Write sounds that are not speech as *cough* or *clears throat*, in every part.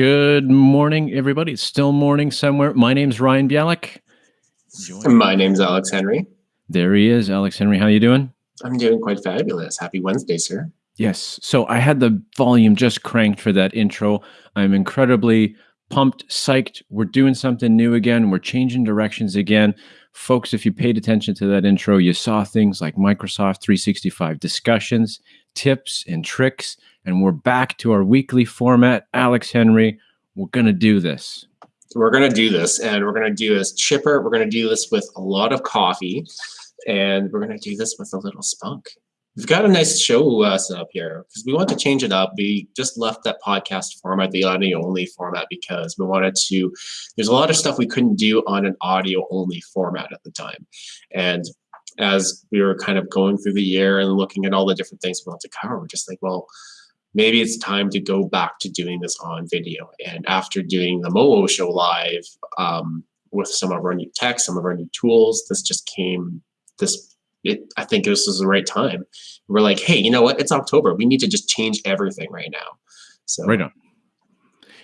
Good morning, everybody. It's still morning somewhere. My name's Ryan Bialik. My name's Alex Henry. There he is, Alex Henry. How you doing? I'm doing quite fabulous. Happy Wednesday, sir. Yes. So I had the volume just cranked for that intro. I'm incredibly pumped, psyched. We're doing something new again. We're changing directions again. Folks, if you paid attention to that intro, you saw things like Microsoft 365 discussions, tips, and tricks. And we're back to our weekly format. Alex Henry, we're going to do this. We're going to do this, and we're going to do this chipper. We're going to do this with a lot of coffee, and we're going to do this with a little spunk. We've got a nice show uh, set up here because we want to change it up. We just left that podcast format, the audio only format, because we wanted to. There's a lot of stuff we couldn't do on an audio only format at the time. And as we were kind of going through the year and looking at all the different things we want to cover, we're just like, well, maybe it's time to go back to doing this on video. And after doing the Mowo show live um, with some of our new tech, some of our new tools, this just came, this it, I think this is the right time. We're like, hey, you know what? It's October. We need to just change everything right now. So right on.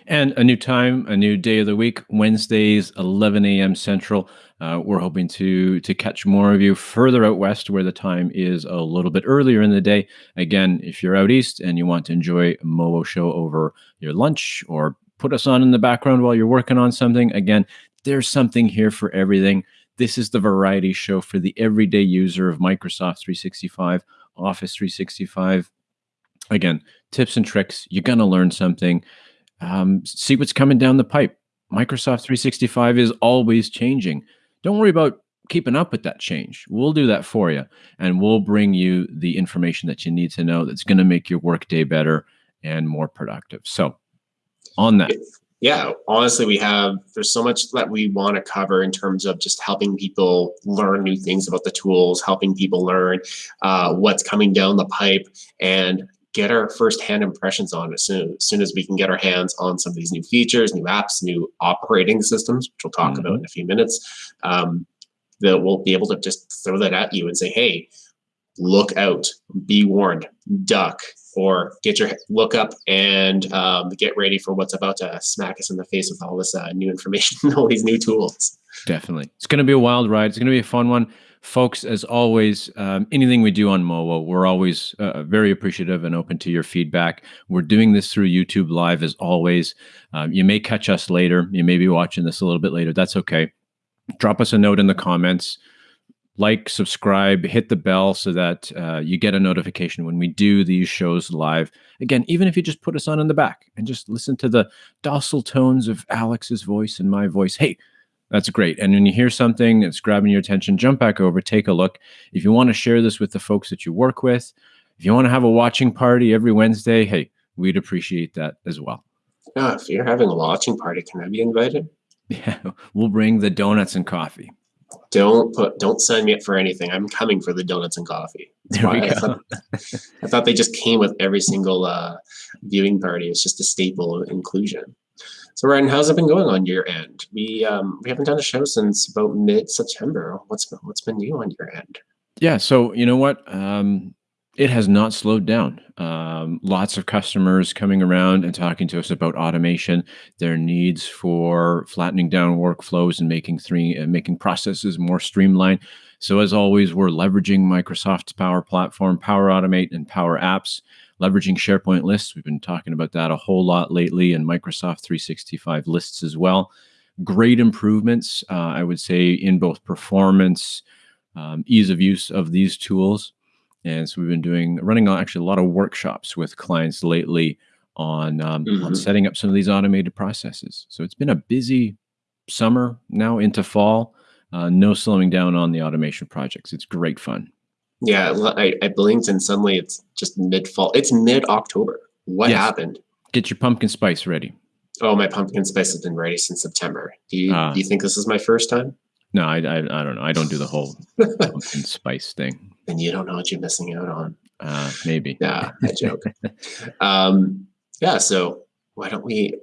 And a new time, a new day of the week, Wednesdays, 11 a.m. Central. Uh, we're hoping to to catch more of you further out west, where the time is a little bit earlier in the day. Again, if you're out east and you want to enjoy a Mowo show over your lunch or put us on in the background while you're working on something, again, there's something here for everything. This is the variety show for the everyday user of Microsoft 365, Office 365. Again, tips and tricks. You're going to learn something. Um, see what's coming down the pipe. Microsoft 365 is always changing. Don't worry about keeping up with that change. We'll do that for you, and we'll bring you the information that you need to know that's going to make your workday better and more productive. So, on that yeah, honestly, we have, there's so much that we want to cover in terms of just helping people learn new things about the tools, helping people learn uh, what's coming down the pipe and get our firsthand impressions on as soon, as soon as we can get our hands on some of these new features, new apps, new operating systems, which we'll talk mm -hmm. about in a few minutes, um, that we'll be able to just throw that at you and say, hey, look out, be warned, duck, or get your look up and um, get ready for what's about to smack us in the face with all this uh, new information, *laughs* all these new tools. Definitely. It's going to be a wild ride. It's going to be a fun one. Folks, as always, um, anything we do on Mowo, we're always uh, very appreciative and open to your feedback. We're doing this through YouTube Live as always. Um, you may catch us later. You may be watching this a little bit later. That's okay. Drop us a note in the comments like, subscribe, hit the bell so that uh, you get a notification when we do these shows live. Again, even if you just put us on in the back and just listen to the docile tones of Alex's voice and my voice, hey, that's great. And when you hear something that's grabbing your attention, jump back over, take a look. If you want to share this with the folks that you work with, if you want to have a watching party every Wednesday, hey, we'd appreciate that as well. Yeah, if you're having a watching party, can I be invited? *laughs* Yeah, we'll bring the donuts and coffee don't put don't sign me up for anything. I'm coming for the donuts and coffee. There we I, go. Thought, I thought they just came with every single uh, viewing party. It's just a staple of inclusion. So Ryan, how's it been going on your end? We um, we haven't done a show since about mid September. What's been, what's been new on your end? Yeah, so you know what? Um, it has not slowed down. Um, lots of customers coming around and talking to us about automation, their needs for flattening down workflows and making three uh, making processes more streamlined. So as always, we're leveraging Microsoft's Power Platform, Power Automate, and Power Apps, leveraging SharePoint lists. We've been talking about that a whole lot lately, and Microsoft 365 lists as well. Great improvements, uh, I would say, in both performance, um, ease of use of these tools and so we've been doing running actually a lot of workshops with clients lately on um, mm -hmm. on mm-hmm. setting up some of these automated processes. So it's been a busy summer now into fall. Uh, no slowing down on the automation projects. It's great fun. Yeah, I, I blinked and suddenly it's just mid fall. It's mid October. What yes. happened? Get your pumpkin spice ready. Oh, my pumpkin spice has been ready since September. Do you, uh, do you think this is my first time? No, I, I, I don't know. I don't do the whole pumpkin *laughs* spice thing. And you don't know what you're missing out on. Uh, maybe. Yeah, I joke. *laughs* um, yeah. So why don't we?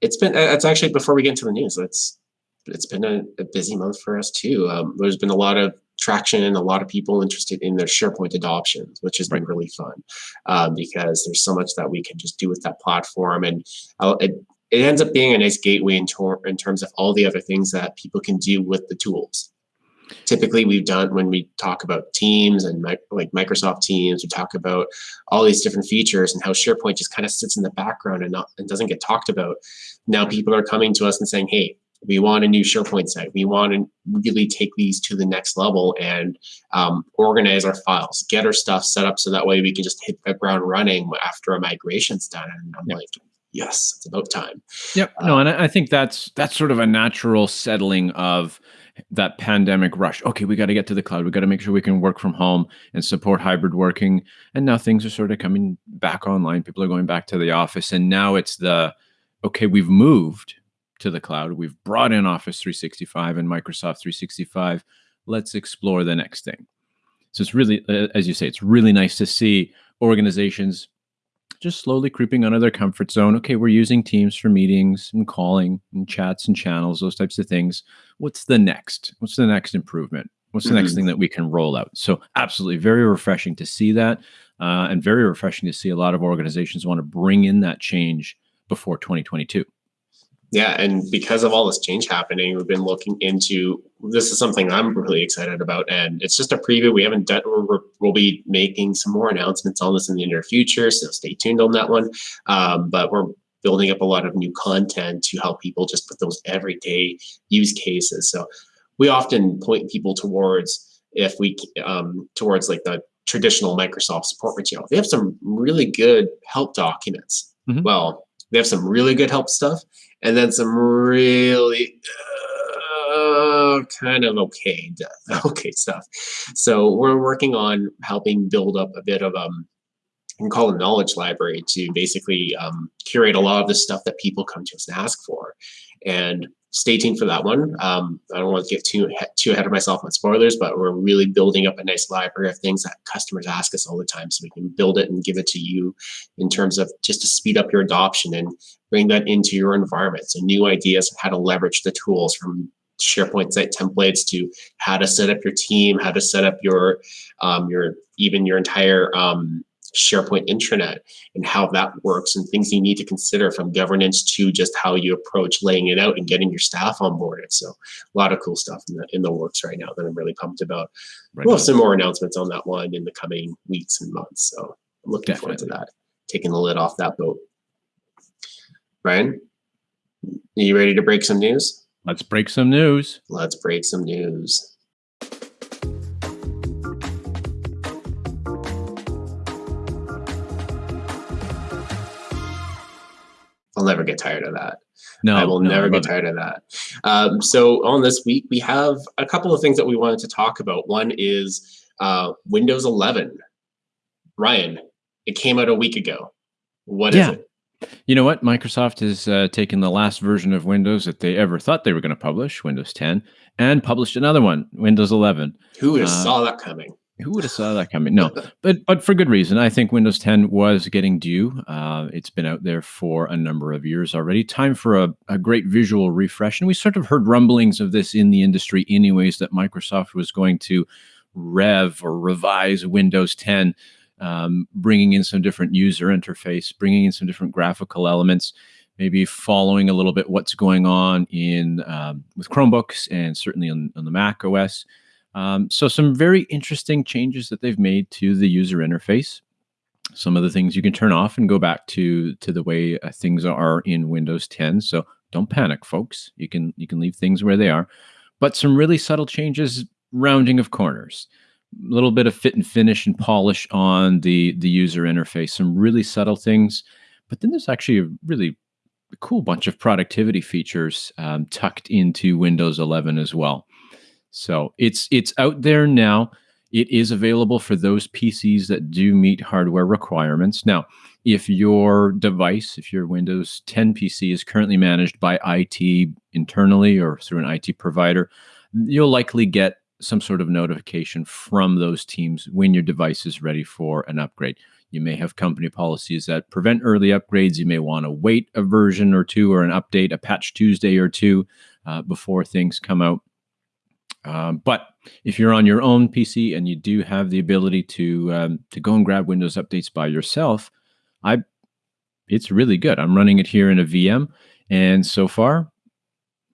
It's been. It's actually before we get into the news. It's it's been a, a busy month for us too. Um, there's been a lot of traction and a lot of people interested in their SharePoint adoptions, which has been really fun um, because there's so much that we can just do with that platform. And uh, it, it ends up being a nice gateway in, tor- in terms of all the other things that people can do with the tools. Typically, we've done when we talk about Teams and like Microsoft Teams, we talk about all these different features and how SharePoint just kind of sits in the background and, not, and doesn't get talked about. Now, people are coming to us and saying, "Hey, we want a new SharePoint site. We want to really take these to the next level and um, organize our files, get our stuff set up so that way we can just hit the ground running after a migration's done." And I'm like, yes, it's about time. Yep. No, and I think that's that's sort of a natural settling of that pandemic rush. Okay, we got to get to the cloud. We got to make sure we can work from home and support hybrid working. And now things are sort of coming back online. People are going back to the office, and now it's the okay. We've moved to the cloud. We've brought in Office 365 and Microsoft 365. Let's explore the next thing. So it's really, uh, as you say, it's really nice to see organizations just slowly creeping out of their comfort zone. Okay, we're using Teams for meetings and calling and chats and channels, those types of things. What's the next? What's the next improvement? What's the mm-hmm. next thing that we can roll out? So, absolutely, very refreshing to see that, uh, and very refreshing to see a lot of organizations want to bring in that change before 2022. Yeah, and because of all this change happening, we've been looking into this is something I'm really excited about, and it's just a preview. We haven't done. we will be making some more announcements on this in the near future, so stay tuned on that one. Um, but we're building up a lot of new content to help people just put those everyday use cases. So we often point people towards if we um, towards like the traditional Microsoft support material. They have some really good help documents. Mm-hmm. Well, they have some really good help stuff, and then some really uh, kind of okay *laughs* okay stuff. So we're working on helping build up a bit of um can call a knowledge library to basically um, curate a lot of the stuff that people come to us and ask for. And stay tuned for that one. Um, I don't want to get too too ahead of myself on spoilers, but we're really building up a nice library of things that customers ask us all the time, so we can build it and give it to you in terms of just to speed up your adoption and bring that into your environment. So new ideas how to leverage the tools from SharePoint site templates to how to set up your team, how to set up your um, your even your entire um, SharePoint intranet and how that works and things you need to consider from governance to just how you approach laying it out and getting your staff onboarded. So a lot of cool stuff in the, in the works right now that I'm really pumped about. Right we'll have some more announcements on that one in the coming weeks and months. So I'm looking Definitely. forward to that, taking the lid off that boat. Brian, are you ready to break some news? Let's break some news. Let's break some news. Never get tired of that. No, I will no, never I get tired it. of that. Um, so on this week, we have a couple of things that we wanted to talk about. One is uh, Windows 11. Ryan, it came out a week ago. What yeah. is it? You know what? Microsoft has uh, taken the last version of Windows that they ever thought they were going to publish, Windows 10, and published another one, Windows 11. Who would have uh, saw that coming? Who would have saw that coming? No, but but for good reason. I think Windows 10 was getting due. Uh, it's been out there for a number of years already. Time for a, a great visual refresh, and we sort of heard rumblings of this in the industry, anyways. That Microsoft was going to rev or revise Windows 10, um, bringing in some different user interface, bringing in some different graphical elements maybe following a little bit what's going on in um, with Chromebooks and certainly on, on the Mac OS. Um, so some very interesting changes that they've made to the user interface. Some of the things you can turn off and go back to to the way uh, things are in Windows 10. So don't panic, folks. You can you can leave things where they are, but some really subtle changes, rounding of corners, a little bit of fit and finish and polish on the the user interface. Some really subtle things, but then there's actually a really cool bunch of productivity features um, tucked into Windows 11 as well. So it's it's out there now. It is available for those PCs that do meet hardware requirements. Now, if your device, if your Windows 10 PC is currently managed by IT internally or through an IT provider, you'll likely get some sort of notification from those teams when your device is ready for an upgrade. You may have company policies that prevent early upgrades. You may want to wait a version or two or an update, a patch Tuesday or two uh, before things come out. Um, but if you're on your own PC and you do have the ability to um, to go and grab Windows updates by yourself, I it's really good. I'm running it here in a VM, And so far,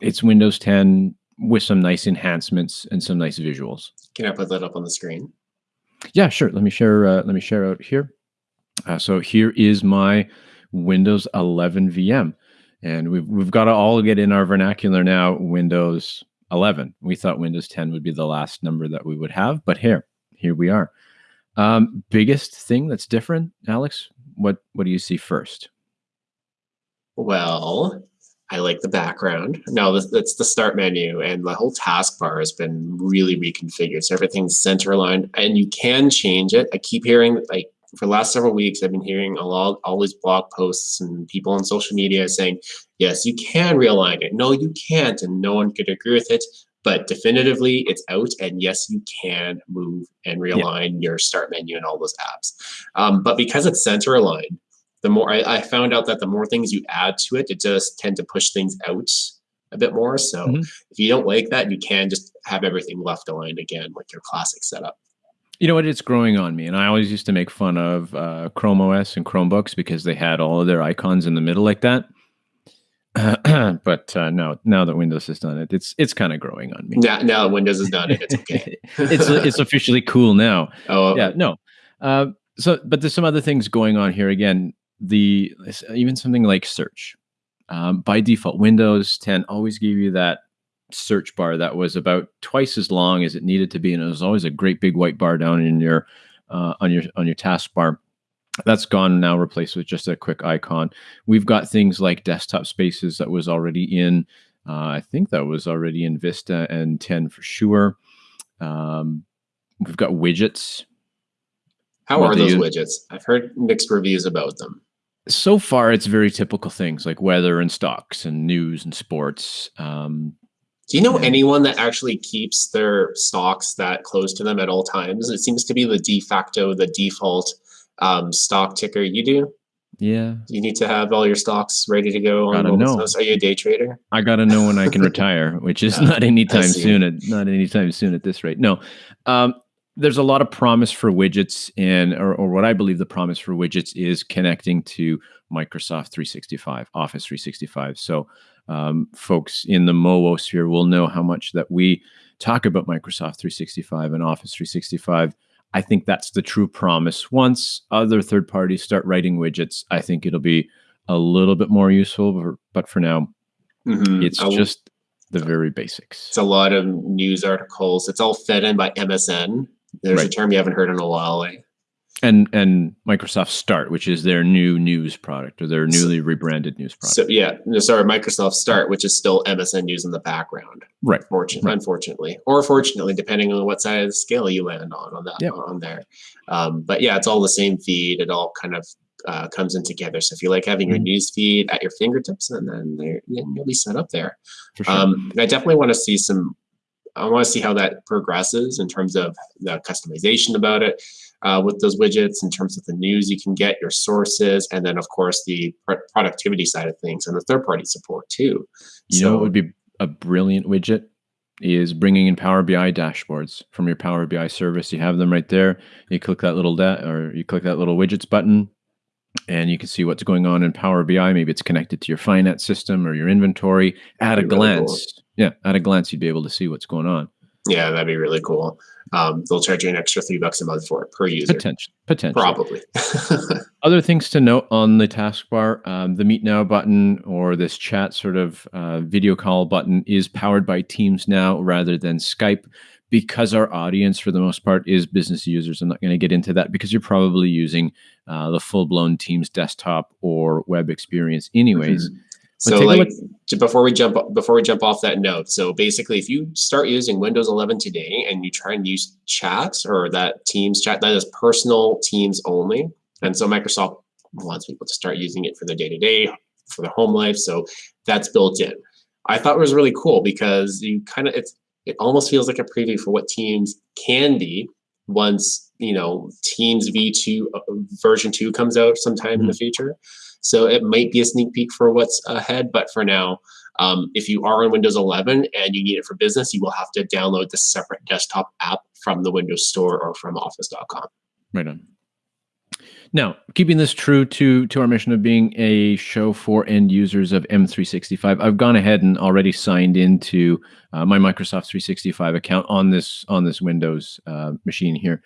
it's Windows 10 with some nice enhancements and some nice visuals. Can I put that up on the screen? Yeah, sure. Let me share. Uh, let me share out here. Uh, so here is my Windows 11 VM, and we've we've got to all get in our vernacular now. Windows 11. We thought Windows 10 would be the last number that we would have, but here, here we are. Um, biggest thing that's different, Alex. What what do you see first? Well, I like the background. No, that's the start menu, and the whole taskbar has been really reconfigured. So everything's center aligned, and you can change it. I keep hearing like for the last several weeks, I've been hearing a lot, all these blog posts and people on social media saying, yes, you can realign it. No, you can't, and no one could agree with it. But definitively, it's out, and yes, you can move and realign yeah. your start menu and all those apps. Um, but because it's center aligned, the more I, I, found out that the more things you add to it, it does tend to push things out a bit more. So mm-hmm. if you don't like that, you can just have everything left aligned again, like your classic setup. You know what? It's growing on me, and I always used to make fun of uh, Chrome OS and Chromebooks because they had all of their icons in the middle like that. *clears throat* but uh, now, now that Windows has done it, it's it's kind of growing on me. Now, now that Windows has done it, it's okay. *laughs* it's it's officially cool now. *laughs* Oh, yeah, no. Uh, so, but there's some other things going on here. Again, the even something like search. Um, by default, Windows 10 always give you that search bar that was about twice as long as it needed to be, and it was always a great big white bar down in your uh, on your on your taskbar. That's gone now, replaced with just a quick icon. We've got things like desktop spaces that was already in. Uh, I think that was already in Vista and 10 for sure. Um, we've got widgets. How are those widgets? I've heard mixed reviews about them so far it's very typical things like weather and stocks and news and sports um, do you know anyone that actually keeps their stocks that close to them at all times? It seems to be the de facto, the default um, stock ticker. You do? Yeah. You need to have all your stocks ready to go. Gotta on know. Are you a day trader? I gotta know when I can *laughs* retire, which is yeah, not anytime soon. At not anytime soon at this rate. No. Um, there's a lot of promise for widgets, and or, or what I believe the promise for widgets is connecting to Microsoft 365, Office 365. So um, folks in the MOO sphere will know how much that we talk about Microsoft 365 and Office 365. I think that's the true promise. Once other third parties start writing widgets, I think it'll be a little bit more useful. But for now, mm-hmm. it's just the very basics. It's a lot of news articles. It's all fed in by MSN. There's right. a term you haven't heard in a while. Like and and Microsoft Start, which is their new news product or their newly rebranded news product. So yeah, no, sorry, Microsoft Start, which is still MSN News in the background. Right. Fortunately, right. unfortunately, or fortunately, depending on what side of the scale you land on on that yep. on there. Um, but yeah, it's all the same feed. It all kind of uh, comes in together. So if you like having your mm-hmm. news feed at your fingertips, and then there, you'll be set up there. Sure. Um, I definitely want to see some. I want to see how that progresses in terms of the customization about it uh, with those widgets in terms of the news you can get, your sources, and then of course the productivity side of things and the third party support too. You so, know what would be a brilliant widget is bringing in Power BI dashboards from your Power BI service. You have them right there. You click that little da- or you click that little widgets button and you can see what's going on in Power BI. Maybe it's connected to your finance system or your inventory. At a glance, really cool. yeah, at a glance, you'd be able to see what's going on. Yeah, that'd be really cool. Um, they'll charge you an extra three bucks a month for it per user. Potential, potential. Probably. *laughs* Other things to note on the taskbar: um, the Meet Now button or this chat sort of uh, video call button is powered by Teams now rather than Skype, because our audience, for the most part, is business users. I'm not going to get into that because you're probably using uh, the full-blown Teams desktop or web experience, anyways. Mm-hmm. So like before we jump before we jump off that note, so basically if you start using Windows 11 today and you try and use chats or that Teams chat, that is personal Teams only. And so Microsoft wants people to start using it for their day-to-day, for their home life. So that's built in. I thought it was really cool because you kind of it's it almost feels like a preview for what Teams can be once you know Teams V2 uh, version 2 comes out sometime mm-hmm. in the mm-hmm. future. So it might be a sneak peek for what's ahead. But for now, um, if you are on Windows 11 and you need it for business, you will have to download the separate desktop app from the Windows Store or from Office.com. Right on. Now, keeping this true to to our mission of being a show for end users of M365, I've gone ahead and already signed into uh, my Microsoft 365 account on this on this Windows uh, machine here,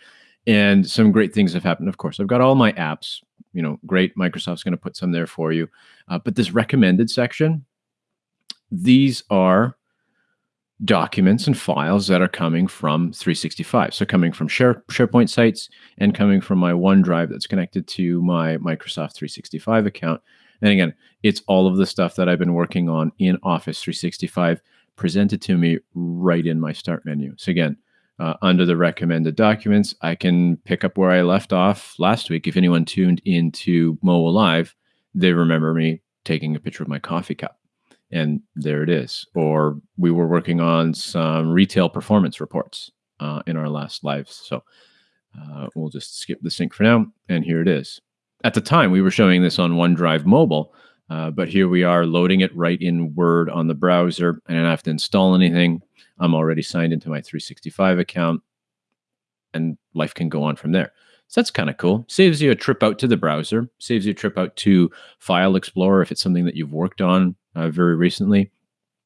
and some great things have happened. Of course, I've got all my apps. You know, great. Microsoft's going to put some there for you, uh, but this recommended section, these are documents and files that are coming from 365. So coming from Share, SharePoint sites and coming from my OneDrive that's connected to my Microsoft 365 account. And again, it's all of the stuff that I've been working on in Office 365 presented to me right in my start menu. So again, uh, under the recommended documents, I can pick up where I left off last week. If anyone tuned into Mo Live, they remember me taking a picture of my coffee cup and there it is. Or we were working on some retail performance reports uh, in our last lives. So uh, we'll just skip the sync for now. And here it is. At the time, we were showing this on OneDrive mobile, uh, but here we are loading it right in Word on the browser. I don't have to install anything. I'm already signed into my 365 account, and life can go on from there. So that's kind of cool. Saves you a trip out to the browser, saves you a trip out to File Explorer if it's something that you've worked on uh, very recently,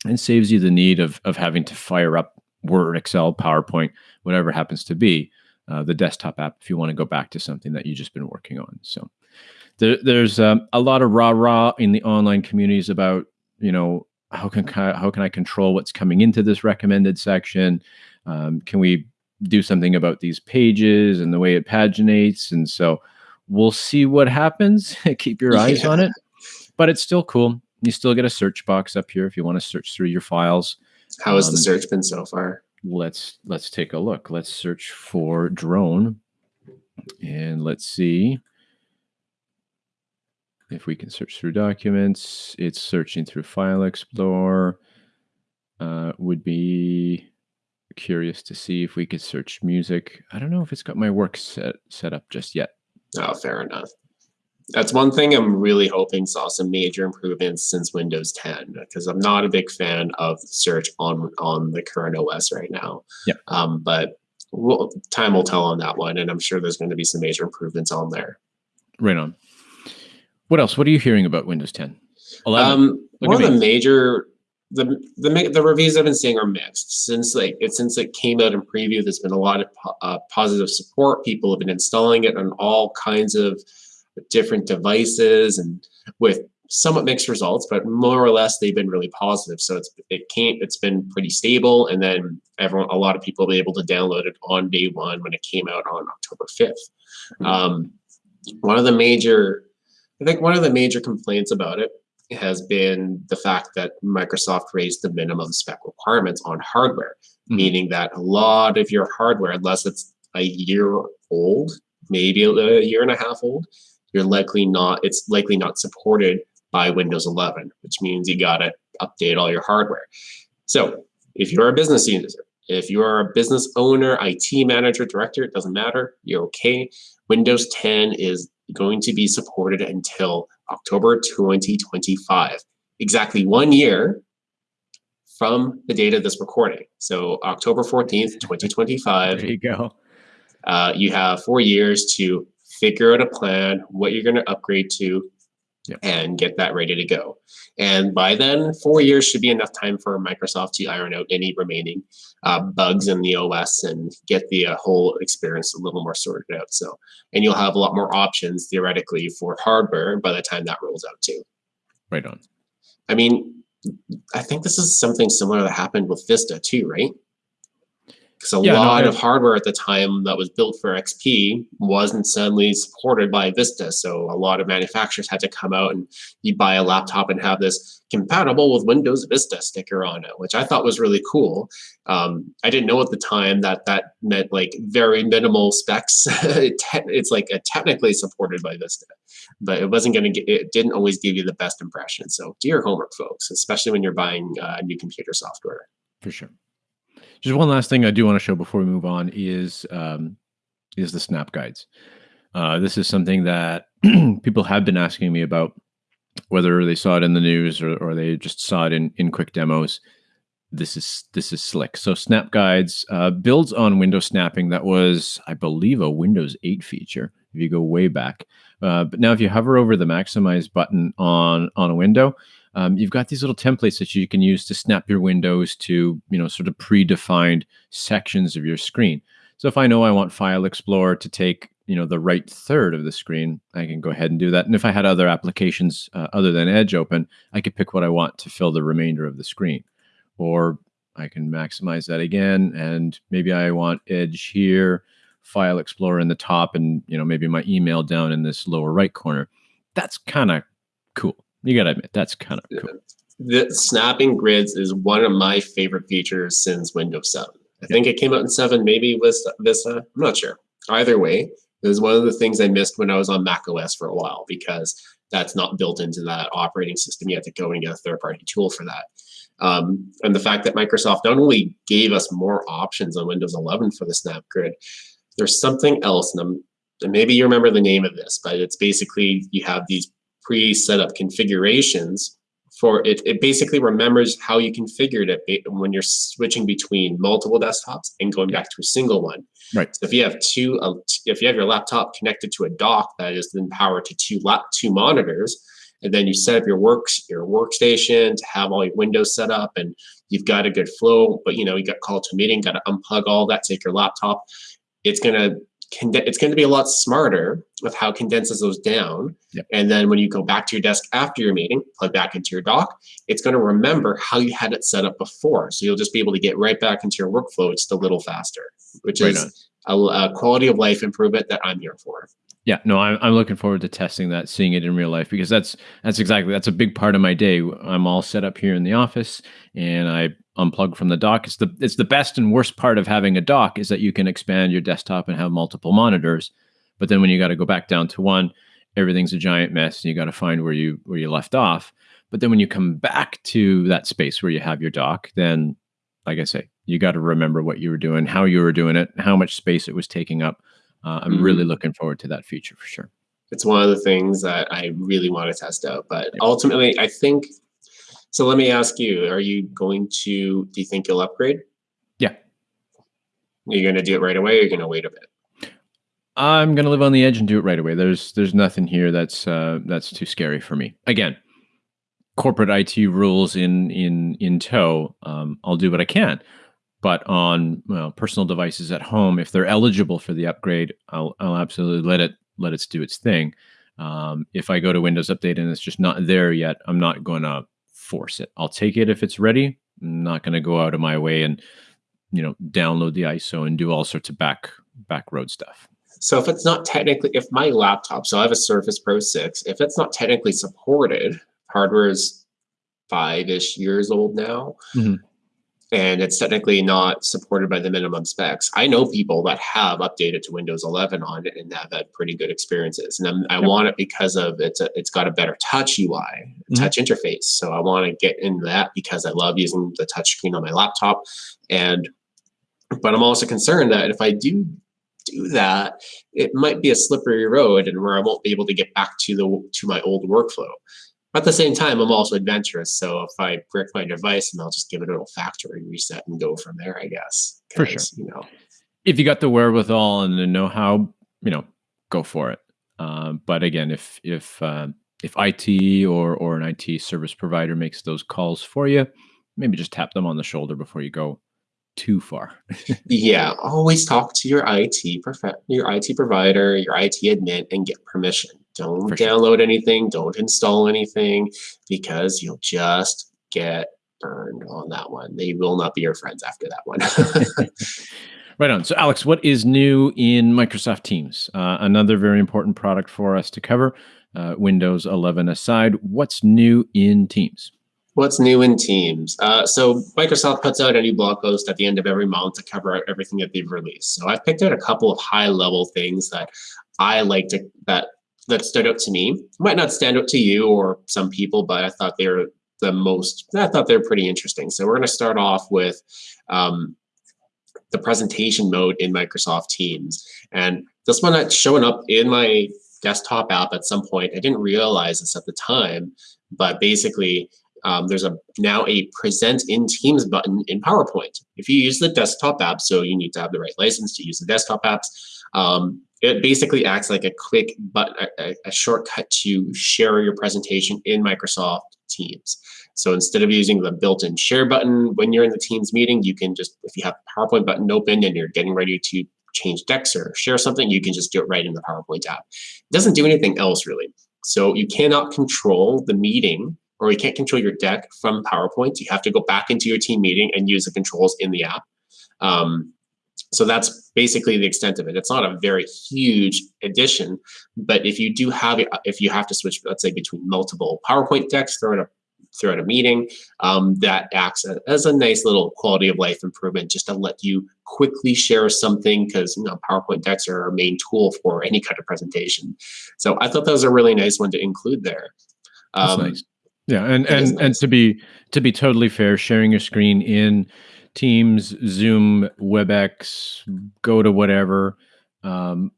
and saves you the need of, of having to fire up Word, Excel, PowerPoint, whatever happens to be, uh, the desktop app if you want to go back to something that you've just been working on. So there, there's um, a lot of rah rah in the online communities about, you know, how can how can I control what's coming into this recommended section? Um, can we do something about these pages and the way it paginates. And so we'll see what happens. *laughs* Keep your eyes yeah. on it. But it's still cool. You still get a search box up here if you want to search through your files. How has um, the search been so far? Let's let's take a look. Let's search for drone. And let's see if we can search through documents. It's searching through File Explorer. Uh, would be curious to see if we could search music. I don't know if it's got my work set set up just yet. Oh, fair enough. That's one thing I'm really hoping saw some major improvements since Windows 10 because I'm not a big fan of search on on the current OS right now. Yeah. Um, but we'll, time will tell on that one, and I'm sure there's going to be some major improvements on there. Right on. What else? What are you hearing about Windows 10? 11. Um, one of the major the the the reviews I've been seeing are mixed. Since like it since it came out in preview, there's been a lot of uh, positive support. People have been installing it on all kinds of different devices and with somewhat mixed results, but more or less they've been really positive. So it's it came it's been pretty stable, and then everyone a lot of people be able to download it on day one when it came out on October 5th. Mm-hmm. Um, one of the major, I think one of the major complaints about it has been the fact that Microsoft raised the minimum spec requirements on hardware, mm-hmm. meaning that a lot of your hardware, unless it's a year old, maybe a year and a half old, you're likely not, it's likely not supported by Windows 11, which means you got to update all your hardware. So if you're a business user, if you are a business owner, IT manager, director, it doesn't matter, you're okay. Windows 10 is going to be supported until October 2025, exactly one year from the date of this recording. So October 14th, *laughs* 2025. There you go. Uh, you have four years to figure out a plan, what you're going to upgrade to, yep. and get that ready to go. And by then, four years should be enough time for Microsoft to iron out any remaining uh, bugs in the OS and get the uh, whole experience a little more sorted out. So, and you'll have a lot more options theoretically for hardware by the time that rolls out too. Right on. I mean, I think this is something similar that happened with Vista too, right? Because a yeah, lot no, of hardware at the time that was built for XP wasn't suddenly supported by Vista. So a lot of manufacturers had to come out and you buy a laptop and have this compatible with Windows Vista sticker on it, which I thought was really cool. Um, I didn't know at the time that that meant like very minimal specs. *laughs* it's like a technically supported by Vista, but it wasn't going to get, it didn't always give you the best impression. So do your homework, folks, especially when you're buying uh, new computer software. For sure. Just one last thing I do want to show before we move on is um, is the snap guides. Uh, this is something that *clears throat* people have been asking me about, whether they saw it in the news or, or they just saw it in, in quick demos. this is this is slick. So Snap Guides uh, builds on Windows snapping. That was, I believe, a Windows 8 feature. If you go way back, uh, but now if you hover over the Maximize button on on a window, um, you've got these little templates that you can use to snap your windows to you know sort of predefined sections of your screen. So if I know I want File Explorer to take you know the right third of the screen, I can go ahead and do that. And if I had other applications uh, other than Edge open, I could pick what I want to fill the remainder of the screen or I can maximize that again. And maybe I want Edge here, File Explorer in the top, and you know maybe my email down in this lower right corner. That's kind of cool. You gotta admit that's kind of cool. The snapping grids is one of my favorite features since Windows 7. I think it came out in 7, maybe with Vista. I'm not sure. Either way, it was one of the things I missed when I was on Mac OS for a while because that's not built into that operating system. You have to go and get a third party tool for that. Um, and the fact that Microsoft not only gave us more options on Windows 11 for the Snap Grid, there's something else, and, and maybe you remember the name of this, but it's basically you have these pre-set up configurations for it. It basically remembers how you configured it when you're switching between multiple desktops and going back to a single one. Right. So if you have two, uh, if you have your laptop connected to a dock that is then powered to two lap, two monitors, and then you set up your works your workstation to have all your windows set up and you've got a good flow but you know you got called to a meeting got to unplug all that take your laptop it's going to it's going to be a lot smarter with how it condenses those down. Yep. And then when you go back to your desk after your meeting, plug back into your dock, it's going to remember how you had it set up before. So you'll just be able to get right back into your workflow just a little faster, which right is a, a, quality of life improvement that I'm here for. Yeah, no, I'm, I'm looking forward to testing that, seeing it in real life because that's that's exactly that's a big part of my day. I'm all set up here in the office, and I unplug from the dock. It's the it's the best and worst part of having a dock is that you can expand your desktop and have multiple monitors, but then when you got to go back down to one, everything's a giant mess, and you got to find where you where you left off. But then when you come back to that space where you have your dock, then like I say, you got to remember what you were doing, how you were doing it, how much space it was taking up uh, I'm mm-hmm. really looking forward to that feature for sure. It's one of the things that I really want to test out. But ultimately, I think so. Let me ask you: Are you going to? Do you think you'll upgrade? Yeah. You're you going to do it right away? or Are you going to wait a bit? I'm going to live on the edge and do it right away. There's there's nothing here that's uh, that's too scary for me. Again, corporate IT rules in in in tow. Um, I'll do what I can but on well, personal devices at home, if they're eligible for the upgrade, I'll, I'll absolutely let it let it do its thing. Um, if I go to Windows Update and it's just not there yet, I'm not going to force it. I'll take it if it's ready. I'm not going to go out of my way and you know download the ISO and do all sorts of back back road stuff. So if it's not technically, if my laptop, so I have a Surface Pro 6, if it's not technically supported, hardware is five-ish years old now. Mm-hmm and it's technically not supported by the minimum specs. I know people that have updated to Windows 11 on it and have had pretty good experiences. And I'm, i yep. want it because of it's a, it's got a better touch UI, mm-hmm. touch interface. So I want to get into that because I love using the touch screen on my laptop. And but I'm also concerned that if I do do that, it might be a slippery road and where I won't be able to get back to the to my old workflow at the same time, I'm also adventurous. So if I brick my device, and I'll just give it a little factory reset and go from there, I guess. For sure. You know, if you got the wherewithal and the know-how, you know, go for it. Um, but again, if if uh, if IT or or an IT service provider makes those calls for you, maybe just tap them on the shoulder before you go too far. *laughs* yeah, always talk to your IT prof- your IT provider, your IT admin, and get permission. Don't For download sure. anything. Don't install anything because you'll just get burned on that one. They will not be your friends after that one. *laughs* right on. So, Alex, what is new in Microsoft Teams? Uh, another very important product for us to cover. Uh, Windows 11 aside, what's new in Teams? What's new in Teams? Uh, so Microsoft puts out a new blog post at the end of every month to cover everything that they've released. So I've picked out a couple of high level things that I like to that that stood out to me. Might not stand out to you or some people, but I thought they were the most. I thought they're pretty interesting. So we're going to start off with um, the presentation mode in Microsoft Teams, and this one that's showing up in my desktop app at some point. I didn't realize this at the time, but basically um, there's a now a present in Teams button in PowerPoint. If you use the desktop app, so you need to have the right license to use the desktop apps. Um, it basically acts like a quick but a, a, shortcut to share your presentation in Microsoft Teams. So instead of using the built-in share button when you're in the Teams meeting, you can just, if you have the PowerPoint button open and you're getting ready to change decks or share something, you can just do it right in the PowerPoint app. It doesn't do anything else really. So you cannot control the meeting or you can't control your deck from PowerPoint. You have to go back into your team meeting and use the controls in the app. Um, so that's basically the extent of it. It's not a very huge addition, but if you do have if you have to switch, let's say between multiple PowerPoint decks throughout a throughout a meeting, um, that acts as a nice little quality of life improvement just to let you quickly share something because you know PowerPoint decks are our main tool for any kind of presentation. So I thought that was a really nice one to include there. Um, nice. Yeah, and and nice. and to be to be totally fair, sharing your screen in Teams, Zoom, WebEx, go to whatever. Um,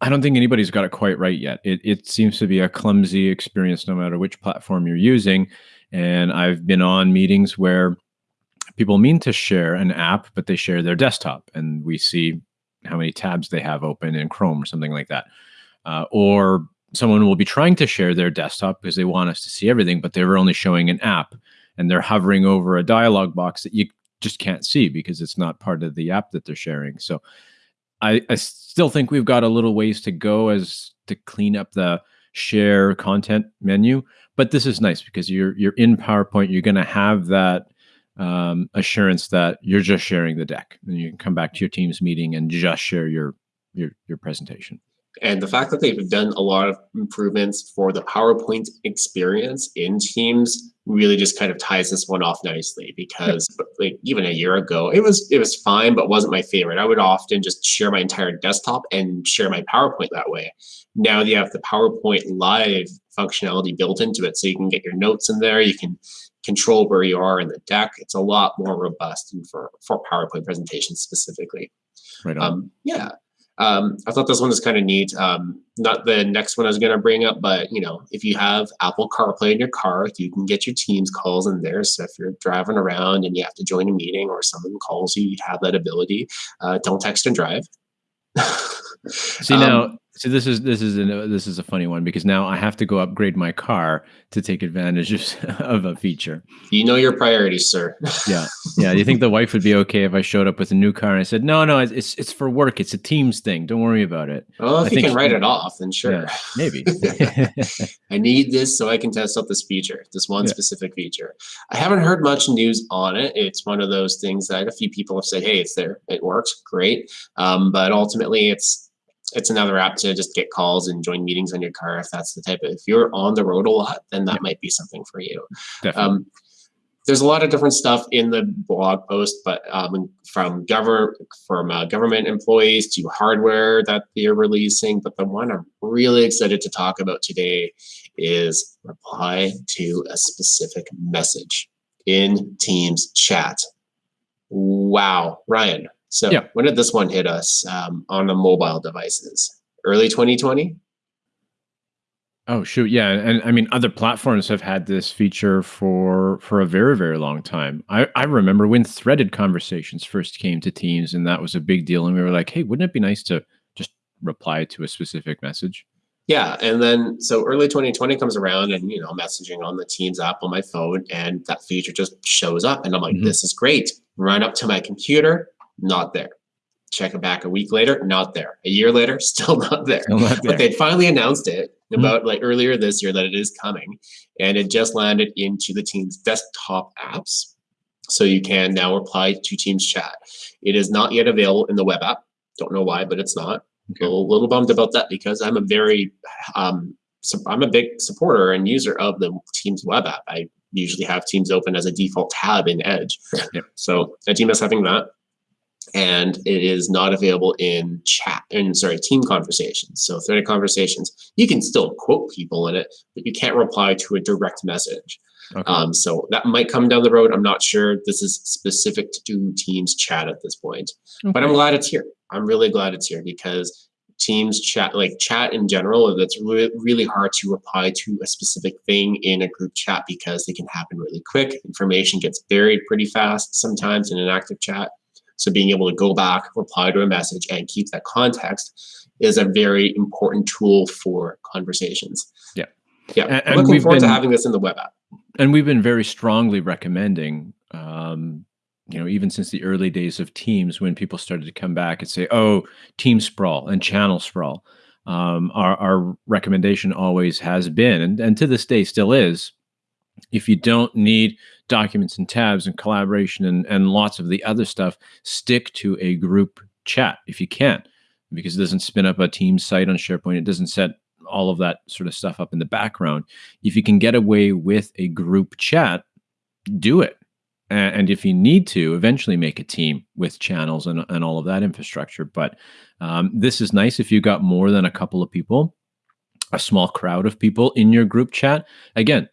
I don't think anybody's got it quite right yet. It, it seems to be a clumsy experience no matter which platform you're using. And I've been on meetings where people mean to share an app, but they share their desktop and we see how many tabs they have open in Chrome or something like that. Uh, or someone will be trying to share their desktop because they want us to see everything, but they're only showing an app and they're hovering over a dialog box that you just can't see because it's not part of the app that they're sharing. So I, I still think we've got a little ways to go as to clean up the share content menu. But this is nice because you're you're in PowerPoint. You're going to have that um, assurance that you're just sharing the deck, and you can come back to your team's meeting and just share your your your presentation. And the fact that they've done a lot of improvements for the PowerPoint experience in Teams really just kind of ties this one off nicely because like even a year ago it was it was fine but wasn't my favorite. I would often just share my entire desktop and share my PowerPoint that way. Now you have the PowerPoint live functionality built into it so you can get your notes in there, you can control where you are in the deck. It's a lot more robust and for for PowerPoint presentations specifically. Right on. Um, yeah. Um, I thought this one was kind of neat. Um, not the next one I was going to bring up, but you know, if you have Apple CarPlay in your car, you can get your Teams calls in there. So if you're driving around and you have to join a meeting or someone calls you, you have that ability. Uh, don't text and drive. *laughs* See now, so this is this is a this is a funny one because now I have to go upgrade my car to take advantage of, *laughs* of a feature. You know your priorities, sir. *laughs* yeah, yeah. Do you think the wife would be okay if I showed up with a new car and I said, "No, no, it's it's for work. It's a Teams thing. Don't worry about it." Well, if I you can write it off, then sure. Yeah, maybe. *laughs* I need this so I can test out this feature, this one yeah. specific feature. I haven't heard much news on it. It's one of those things that a few people have said, "Hey, it's there. It works. Great." Um, but ultimately, it's it's another app to just get calls and join meetings on your car if that's the type of if you're on the road a lot then that yeah. might be something for you. Um, there's a lot of different stuff in the blog post but um, from government from uh, government employees to hardware that they're releasing but the one i'm really excited to talk about today is reply to a specific message in teams chat. Wow ryan so yeah. when did this one hit us um, on the mobile devices? Early 2020? Oh shoot, yeah, and I mean other platforms have had this feature for for a very very long time. I I remember when threaded conversations first came to Teams, and that was a big deal. And we were like, hey, wouldn't it be nice to just reply to a specific message? Yeah, and then so early 2020 comes around, and you know, messaging on the Teams app on my phone, and that feature just shows up, and I'm like, mm-hmm. this is great. Run up to my computer, not there. Check it back a week later, not there. A year later, *laughs* still not there. Still not there. But they finally announced it mm-hmm. about like earlier this year that it is coming, and it just landed into the Teams desktop apps. So you can now reply to Teams chat. It is not yet available in the web app. Don't know why, but it's not. Okay. A little, bummed about that because I'm a very um, I'm a big supporter and user of the Teams web app. I usually have Teams open as a default tab in Edge. *laughs* Yeah. So Team is having that and it is not available in chat and sorry team conversations so threaded conversations you can still quote people in it but you can't reply to a direct message okay. um, so that might come down the road i'm not sure this is specific to teams chat at this point okay. but i'm glad it's here i'm really glad it's here because Teams chat, like chat in general, that's re- really hard to reply to a specific thing in a group chat because they can happen really quick. Information gets buried pretty fast sometimes in an active chat. So being able to go back, reply to a message, and keep that context is a very important tool for conversations. Yeah. Yeah. And- and looking we've forward to been- having this in the web app. and we've been very strongly recommending um, you know even since the early days of teams when people started to come back and say oh team sprawl and channel sprawl um, our, our recommendation always has been and, and to this day still is if you don't need documents and tabs and collaboration and, and lots of the other stuff stick to a group chat if you can because it doesn't spin up a team site on sharepoint it doesn't set all of that sort of stuff up in the background if you can get away with a group chat, do it. And if you need to, eventually make a team with channels and, and all of that infrastructure. But um, this is nice if you got more than a couple of people, a small crowd of people in your group chat. Again,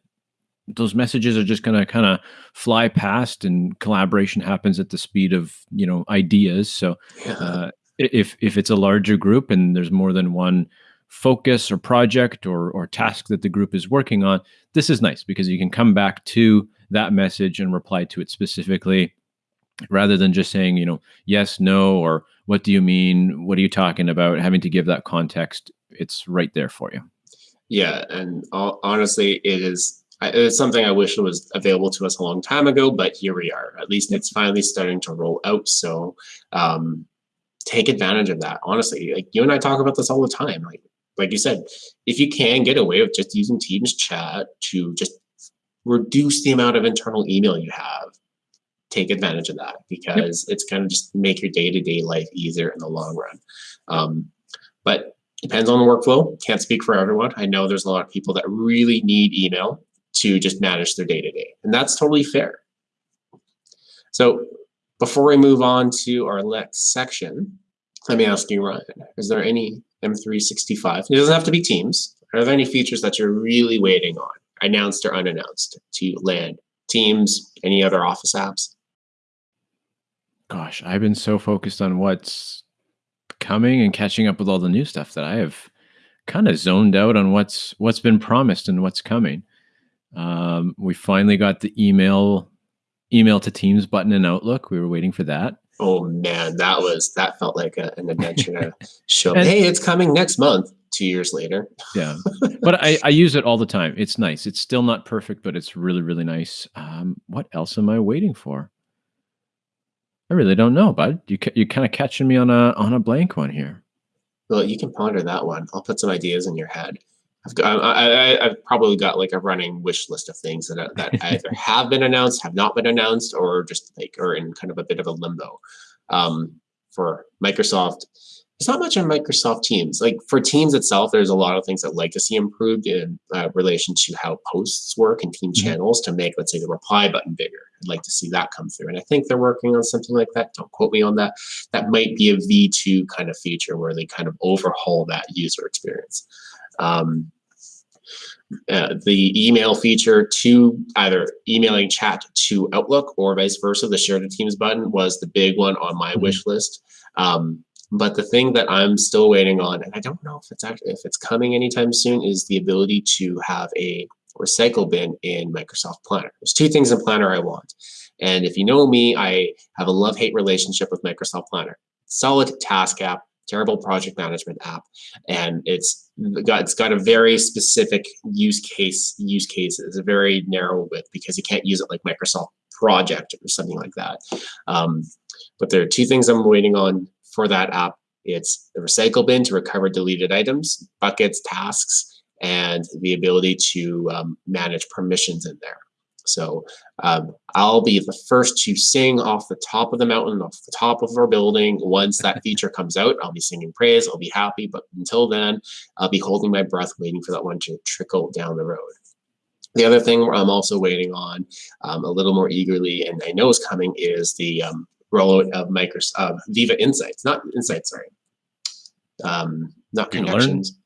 those messages are just going to kind of fly past, and collaboration happens at the speed of you know ideas. So uh, if if it's a larger group and there's more than one focus or project or or task that the group is working on this is nice because you can come back to that message and reply to it specifically rather than just saying you know yes no or what do you mean what are you talking about having to give that context it's right there for you Yeah, and ho- honestly, it is. I- It's something I wish it was available to us a long time ago, but here we are. At least it's finally starting to roll out. So, um, take advantage of that. Honestly, like you and I talk about this all the time. Like, like you said, if you can get away with just using Teams chat to just reduce the amount of internal email you have, take advantage of that because it's going to just make your day to day life easier in the long run. Um, but depends on the workflow. Can't speak for everyone. I know there's a lot of people that really need email to just manage their day to day, and that's totally fair. So, before we move on to our next section, let me ask you, Ryan, is there any M365? It doesn't have to be Teams. Are there any features that you're really waiting on, announced or unannounced, to land? Teams, any other Office apps? gosh i've been so focused on what's coming and catching up with all the new stuff that i have kind of zoned out on what's what's been promised and what's coming um, we finally got the email email to teams button in outlook we were waiting for that Oh man, that was that felt like a, an adventure to *laughs* show. And- hey, it's coming next month. Two years later. yeah *laughs* but I, I use it all the time it's nice it's still not perfect but it's really really nice um, what else am i waiting for i really don't know bud you, ca- you kind of catching me on a on a blank one here Well, you can ponder that one. I'll put some ideas in your head. I've got, I, I, I've probably got like a running wish list of things that that *laughs* either have been announced, have not been announced, or just like are in kind of a bit of a limbo. Um, for Microsoft, It's not much on Microsoft Teams. Like for Teams itself, there's a lot of things I'd like to see improved in uh, relation to how posts work and team Mhm. channels to make, let's say, the reply button bigger. I'd like to see that come through, and I think they're working on something like that. Don't quote me on that that might be a V2 kind of feature where they kind of overhaul that user experience. Um, uh, the email feature to either emailing chat to Outlook or vice versa, the share to Teams button was the big one on my Mhm. wish list. Um, but the thing that I'm still waiting on, and I don't know if it's actually if it's coming anytime soon, is the ability to have a recycle bin in Microsoft Planner. There's two things in Planner I want. And if you know me, I have a love-hate relationship with Microsoft Planner. Solid task app, terrible project management app, and it's got it's got a very specific use case use case. It's a very narrow width because you can't use it like Microsoft Project or something like that. Um, but there are two things I'm waiting on for that app. It's the recycle bin to recover deleted items, buckets, tasks, and the ability to um, manage permissions in there. So um, I'll be the first to sing off the top of the mountain, off the top of our building. Once that *laughs* feature comes out, I'll be singing praise. I'll be happy. But until then, I'll be holding my breath, waiting for that one to trickle down the road. The other thing I'm also waiting on um, a little more eagerly, and I know is coming, is the um, rollout of Microsoft uh, Viva Insights, not Insights, sorry, um, not connections.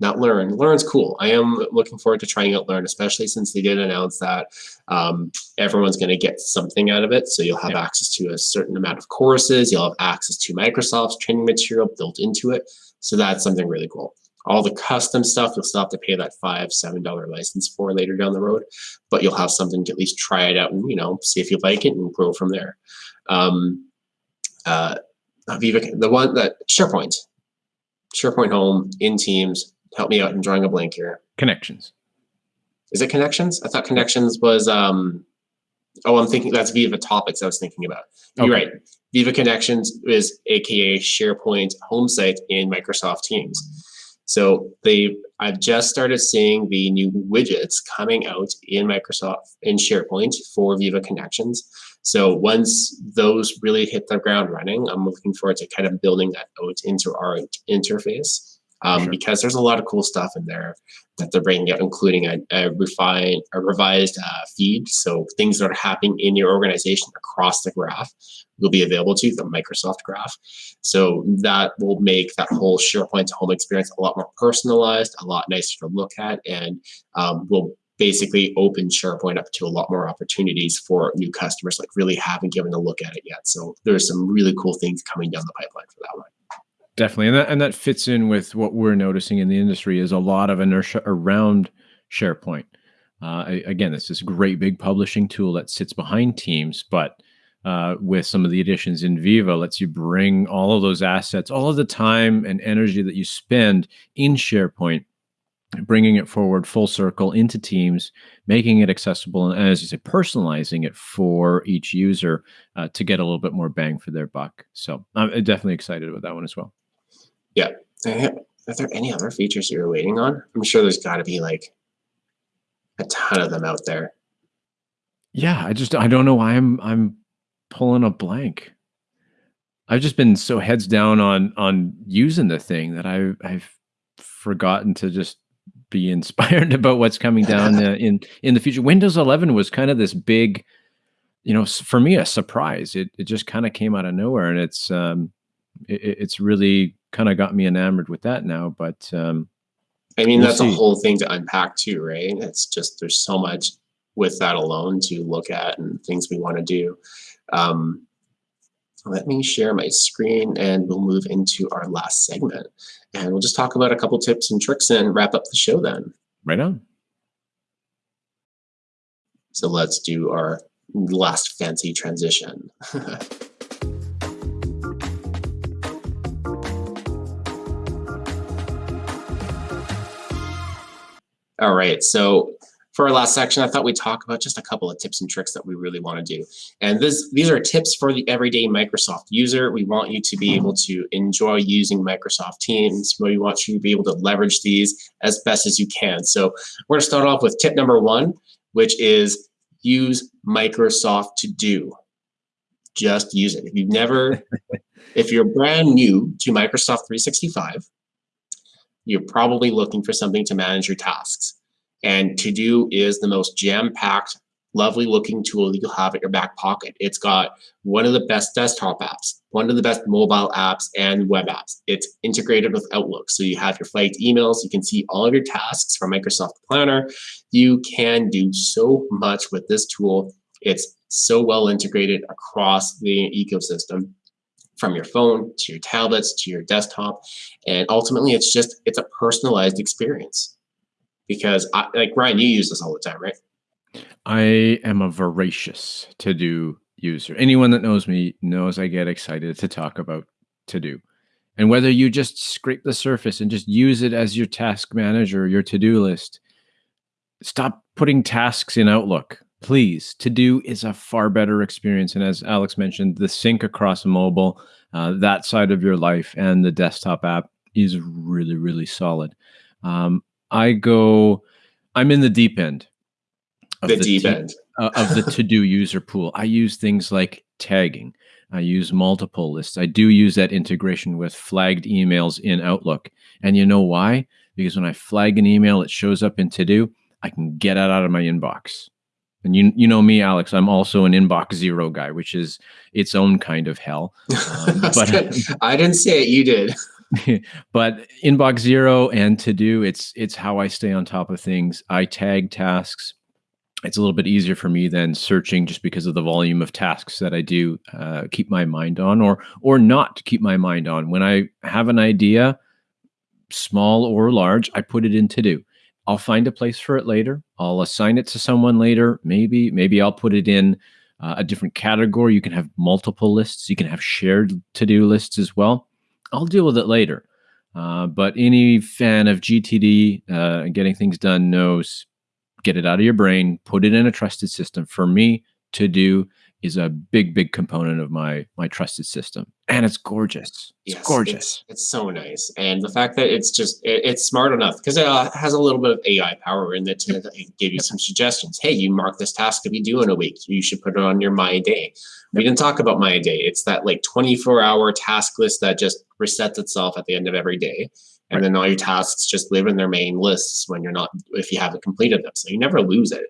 Not Learn. Learn's cool. I am looking forward to trying out Learn, especially since they did announce that um, everyone's going to get something out of it. So you'll have yeah. access to a certain amount of courses. You'll have access to Microsoft's training material built into it. So that's something really cool. All the custom stuff, you'll still have to pay that five, seven dollar license for later down the road, but you'll have something to at least try it out and you know see if you like it and grow from there. Um, uh, Viva, the one that SharePoint, SharePoint Home in Teams. Help me out. I'm drawing a blank here. Connections. Is it Connections? I thought Connections was. um Oh, I'm thinking that's Viva Topics. I was thinking about. You're okay. right. Viva Connections is AKA SharePoint home site in Microsoft Teams. So they, I've just started seeing the new widgets coming out in Microsoft in SharePoint for Viva Connections. So once those really hit the ground running, I'm looking forward to kind of building that out into our interface um, sure. because there's a lot of cool stuff in there that they're bringing out, including a, a refined, a revised uh, feed. So things that are happening in your organization across the graph will be available to you, the Microsoft graph. So that will make that whole SharePoint home experience a lot more personalized, a lot nicer to look at, and um, will basically open SharePoint up to a lot more opportunities for new customers like really haven't given a look at it yet. So there's some really cool things coming down the pipeline for that one. Definitely, and that and that fits in with what we're noticing in the industry is a lot of inertia around SharePoint. Uh, again, it's this great big publishing tool that sits behind Teams, but uh, with some of the additions in Viva, lets you bring all of those assets, all of the time and energy that you spend in SharePoint, bringing it forward full circle into Teams, making it accessible, and as you say, personalizing it for each user uh, to get a little bit more bang for their buck. So I'm definitely excited about that one as well. Yeah. Are there any other features you're waiting on? I'm sure there's got to be like a ton of them out there. Yeah, I just I don't know why I'm I'm pulling a blank. I've just been so heads down on on using the thing that I I've forgotten to just be *laughs* inspired about what's coming down uh, in in the future. Windows 11 was kind of this big, you know, for me a surprise. It it just kind of came out of nowhere, and it's um, it, it's really kind of got me enamored with that now. But um, I mean, we'll that's see. a whole thing to unpack too, right? It's just there's so much with that alone to look at and things we want to do. Um, let me share my screen and we'll move into our last segment. And we'll just talk about a couple tips and tricks and wrap up the show then. Right on. So let's do our last fancy transition. *laughs* All right, so for our last section, I thought we'd talk about just a couple of tips and tricks that we really want to do. And this, these are tips for the everyday Microsoft user. We want you to be able to enjoy using Microsoft Teams. We want you to be able to leverage these as best as you can. So we're going to start off with tip number one, which is use Microsoft To Do. Just use it. If you've never, *laughs* if you're brand new to Microsoft 365, you're probably looking for something to manage your tasks. And To Do is the most jam-packed, lovely looking tool that you'll have at your back pocket. It's got one of the best desktop apps, one of the best mobile apps and web apps. It's integrated with Outlook. So you have your flagged emails. You can see all of your tasks from Microsoft Planner. You can do so much with this tool. It's so well integrated across the ecosystem from your phone to your tablets to your desktop. And ultimately, it's just, it's a personalized experience. Because I, like Ryan, you use this all the time, right? I am a voracious to do user. Anyone that knows me knows I get excited to talk about to do. And whether you just scrape the surface and just use it as your task manager, your to do list, stop putting tasks in Outlook please to do is a far better experience and as alex mentioned the sync across mobile uh, that side of your life and the desktop app is really really solid. Um, i go i'm in the deep end of the, the deep end. uh, of the to-do *laughs* user pool. I use things like tagging. I use multiple lists. I do use that integration with flagged emails in outlook. And you know why? Because when i flag an email it shows up in to do i can get it out of my inbox and you you know me, Alex. I'm also an inbox zero guy, which is its own kind of hell. *laughs* Um, but I didn't say it. You did. *laughs* *laughs* but inbox zero and to do it's it's how I stay on top of things. I tag tasks. It's a little bit easier for me than searching just because of the volume of tasks that I do uh, keep my mind on or or not to keep my mind on. When I have an idea, small or large, I put it in to do. I'll find a place for it later. I'll assign it to someone later. Maybe maybe I'll put it in uh, a different category. You can have multiple lists. You can have shared to do lists as well. I'll deal with it later. Uh, but any fan of GTD uh, getting things done knows get it out of your brain, put it in a trusted system. For me to do is a big, big component of my my trusted system, and it's gorgeous. It's yes, gorgeous. It's, it's, so nice, and the fact that it's just it, it's smart enough because it uh, has a little bit of AI power in it to give you some suggestions. Hey, you mark this task to be due in a week. You should put it on your My Day. We didn't talk about My Day. It's that like 24 hour task list that just resets itself at the end of every day. And right. then all your tasks just live in their main lists when you're not, if you haven't completed them. So you never lose it.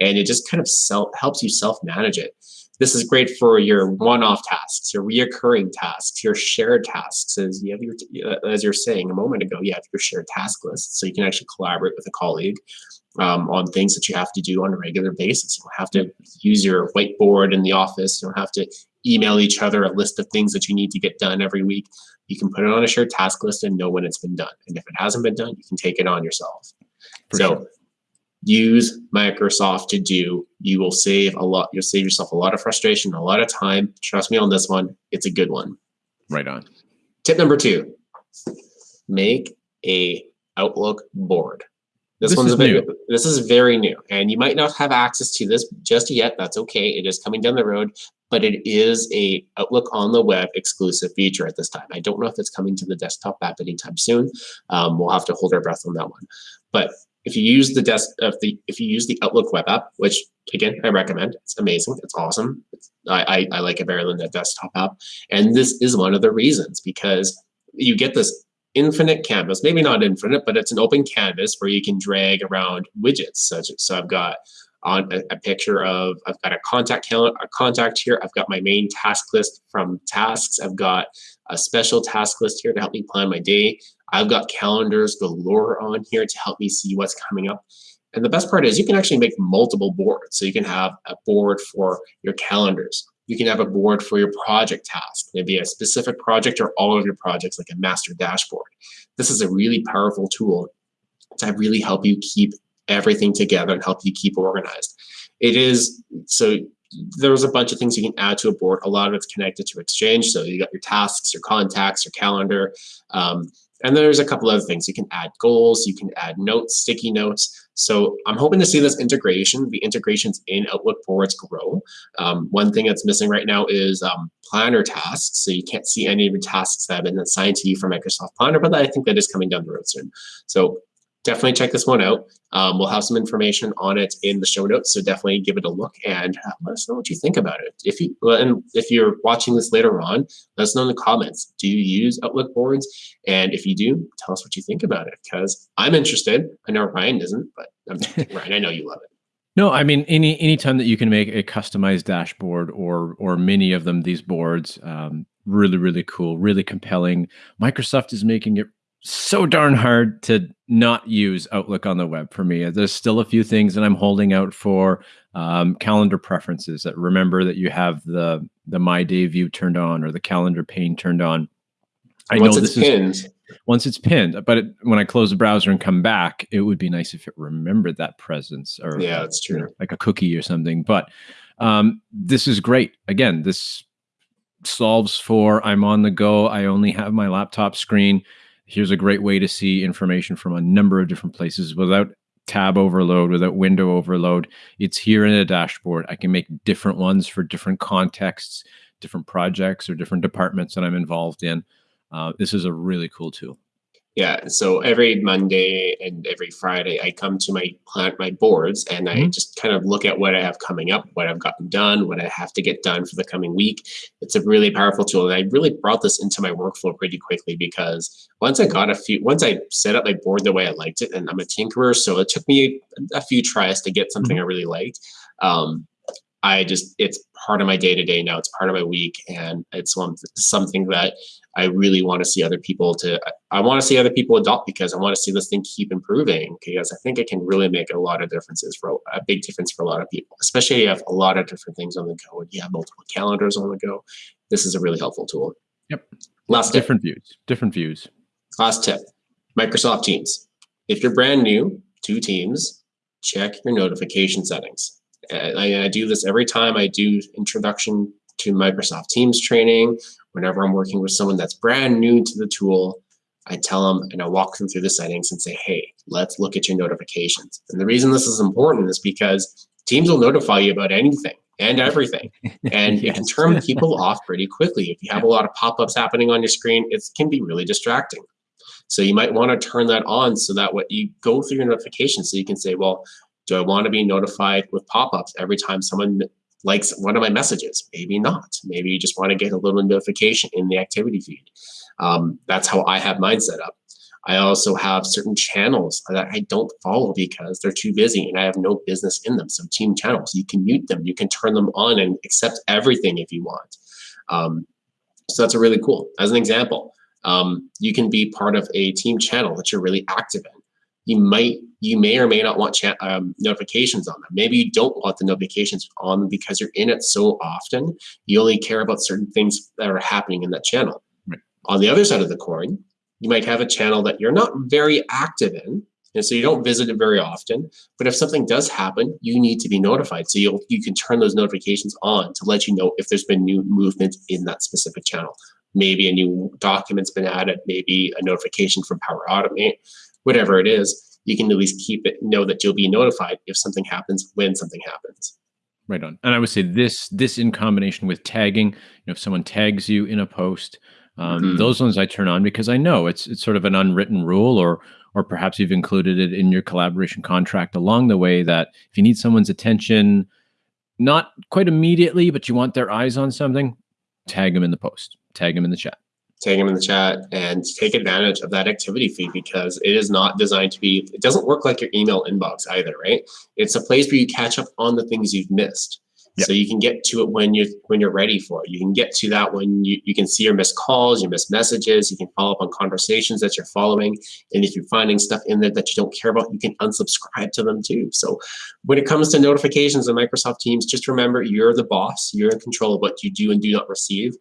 And it just kind of self helps you self manage it. This is great for your one-off tasks, your reoccurring tasks, your shared tasks. As you have your, uh, as you're saying a moment ago, you have your shared task list, so you can actually collaborate with a colleague um, on things that you have to do on a regular basis. You don't have to use your whiteboard in the office. You don't have to email each other a list of things that you need to get done every week. You can put it on a shared task list and know when it's been done. And if it hasn't been done, you can take it on yourself. For so sure use Microsoft to do, you will save a lot. You'll save yourself a lot of frustration, a lot of time. Trust me on this one. It's a good one. Right on. Tip number two, make a Outlook board. This, this one's a bit, new. this is very new and you might not have access to this just yet. That's okay. It is coming down the road, but it is a Outlook on the web exclusive feature at this time. I don't know if it's coming to the desktop app anytime soon. Um, we'll have to hold our breath on that one. But if you use the desk of the if you use the Outlook web app, which again I recommend, it's amazing, it's awesome. It's, I, I, I like better than the desktop app, and this is one of the reasons because you get this infinite canvas, maybe not infinite, but it's an open canvas where you can drag around widgets. So, so I've got on a, a, picture of I've got a contact calendar, a contact here. I've got my main task list from tasks. I've got a special task list here to help me plan my day. I've got calendars galore on here to help me see what's coming up. And the best part is you can actually make multiple boards. So you can have a board for your calendars. You can have a board for your project task, maybe a specific project or all of your projects like a master dashboard. This is a really powerful tool to really help you keep everything together and help you keep organized. It is, so there's a bunch of things you can add to a board. A lot of it's connected to Exchange. So you got your tasks, your contacts, your calendar. Um, and there's a couple other things. You can add goals, you can add notes, sticky notes. So I'm hoping to see this integration, the integrations in Outlook boards grow. Um, one thing that's missing right now is um, planner tasks. So you can't see any of the tasks that have been assigned to you from Microsoft Planner, but I think that is coming down the road soon. So definitely check this one out. Um, we'll have some information on it in the show notes, so definitely give it a look and uh, let us know what you think about it. If you and if you're watching this later on, let us know in the comments. Do you use Outlook boards? And if you do, tell us what you think about it because I'm interested. I know Ryan isn't, but *laughs* Ryan, I know you love it. No, I mean any any time that you can make a customized dashboard or or many of them, these boards, um, really really cool, really compelling. Microsoft is making it so darn hard to not use Outlook on the web for me. There's still a few things that I'm holding out for. Um, calendar preferences that remember that you have the the My Day view turned on or the calendar pane turned on. I once know this pinned. is once it's pinned, but it, when I close the browser and come back, it would be nice if it remembered that presence or yeah, that's true, like a cookie or something. But um, this is great. Again, this solves for I'm on the go. I only have my laptop screen here's a great way to see information from a number of different places without tab overload, without window overload. It's here in a dashboard. I can make different ones for different contexts, different projects, or different departments that I'm involved in. Uh, this is a really cool tool. Yeah, so every Monday and every Friday, I come to my plant my boards and I mm-hmm. just kind of look at what I have coming up, what I've gotten done, what I have to get done for the coming week. It's a really powerful tool, and I really brought this into my workflow pretty quickly because once I got a few, once I set up my board the way I liked it, and I'm a tinkerer, so it took me a, a few tries to get something mm-hmm. I really liked. Um, I just it's part of my day to day now. It's part of my week, and it's one something that I really want to see other people to. I want to see other people adopt because I want to see this thing keep improving because I think it can really make a lot of differences for a big difference for a lot of people, especially if you have a lot of different things on the go and you have multiple calendars on the go. This is a really helpful tool. Yep. Last different tip. views. Different views. Last tip: Microsoft Teams. If you're brand new to Teams, check your notification settings I, I do this every time I do introduction to Microsoft Teams training. Whenever I'm working with someone that's brand new to the tool, I tell them and I walk them through the settings and say, hey, let's look at your notifications. And the reason this is important is because Teams will notify you about anything and everything. *laughs* And yes. you can turn people off pretty quickly. If you have a lot of pop-ups happening on your screen, it can be really distracting. So you might want to turn that on so that what you go through your notifications so you can say, well, do I want to be notified with pop-ups every time someone likes one of my messages? Maybe not. Maybe you just want to get a little notification in the activity feed. Um, that's how I have mine set up. I also have certain channels that I don't follow because they're too busy and I have no business in them. So team channels, you can mute them, you can turn them on and accept everything if you want. Um, so that's a really cool. As an example, um, you can be part of a team channel that you're really active in you might you may or may not want um, notifications on them. Maybe you don't want the notifications on because you're in it so often. You only care about certain things that are happening in that channel. Right. On the other side of the coin, you might have a channel that you're not very active in, and so you don't visit it very often. But if something does happen, you need to be notified. So you you can turn those notifications on to let you know if there's been new movement in that specific channel. Maybe a new document's been added, maybe a notification from Power Automate whatever it is, you can at least keep it, know that you'll be notified if something happens when something happens. Right on. And I would say this this in combination with tagging, you know, if someone tags you in a post, um, mm-hmm. those ones I turn on because I know it's it's sort of an unwritten rule or or perhaps you've included it in your collaboration contract along the way that if you need someone's attention, not quite immediately, but you want their eyes on something, tag them in the post, tag them in the chat tag them in the chat and take advantage of that activity feed because it is not designed to be, it doesn't work like your email inbox either, right? It's a place where you catch up on the things you've missed. Yep. So you can get to it when you're when you're ready for it. You can get to that when you, you can see your missed calls, your missed messages, you can follow up on conversations that you're following. And if you're finding stuff in there that you don't care about, you can unsubscribe to them too. So when it comes to notifications in Microsoft Teams, just remember you're the boss, you're in control of what you do and do not receive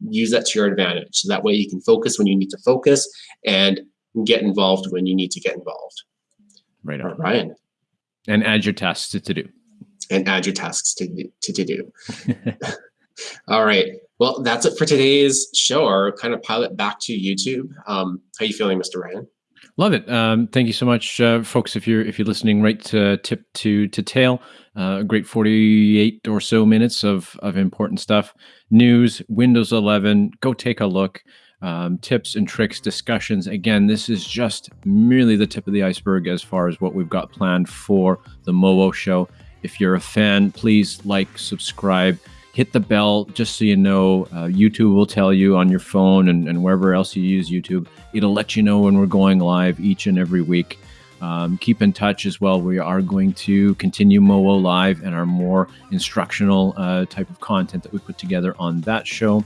use that to your advantage. So that way you can focus when you need to focus and get involved when you need to get involved. Right on. Ryan. And add your tasks to, to do. And add your tasks to, to, to do. *laughs* All right. Well, that's it for today's show, our kind of pilot back to YouTube. Um, how you feeling, Mr. Ryan? Love it. Um, thank you so much, uh, folks. If you're if you're listening right to tip to to tail, uh, a great 48 or so minutes of of important stuff, news, Windows 11. Go take a look. Um, tips and tricks, discussions. Again, this is just merely the tip of the iceberg as far as what we've got planned for the MoWo show. If you're a fan, please like, subscribe hit the bell just so you know. Uh, YouTube will tell you on your phone and, and wherever else you use YouTube. It'll let you know when we're going live each and every week. Um, keep in touch as well. We are going to continue MoWo Live and our more instructional uh, type of content that we put together on that show.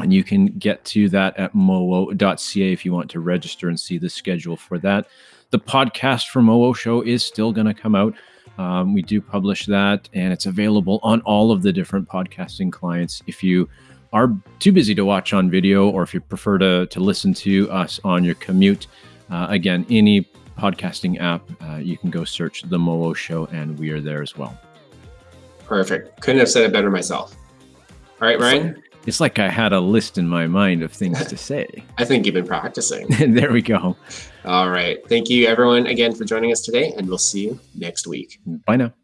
And you can get to that at mowo.ca if you want to register and see the schedule for that. The podcast for MoWo Show is still going to come out. Um, we do publish that, and it's available on all of the different podcasting clients. If you are too busy to watch on video, or if you prefer to, to listen to us on your commute, uh, again, any podcasting app, uh, you can go search The MoWo Show, and we are there as well. Perfect. Couldn't have said it better myself. All right, Ryan. It's like I had a list in my mind of things to say. *laughs* I think you've been practicing. *laughs* there we go. All right. Thank you, everyone, again for joining us today, and we'll see you next week. Bye now.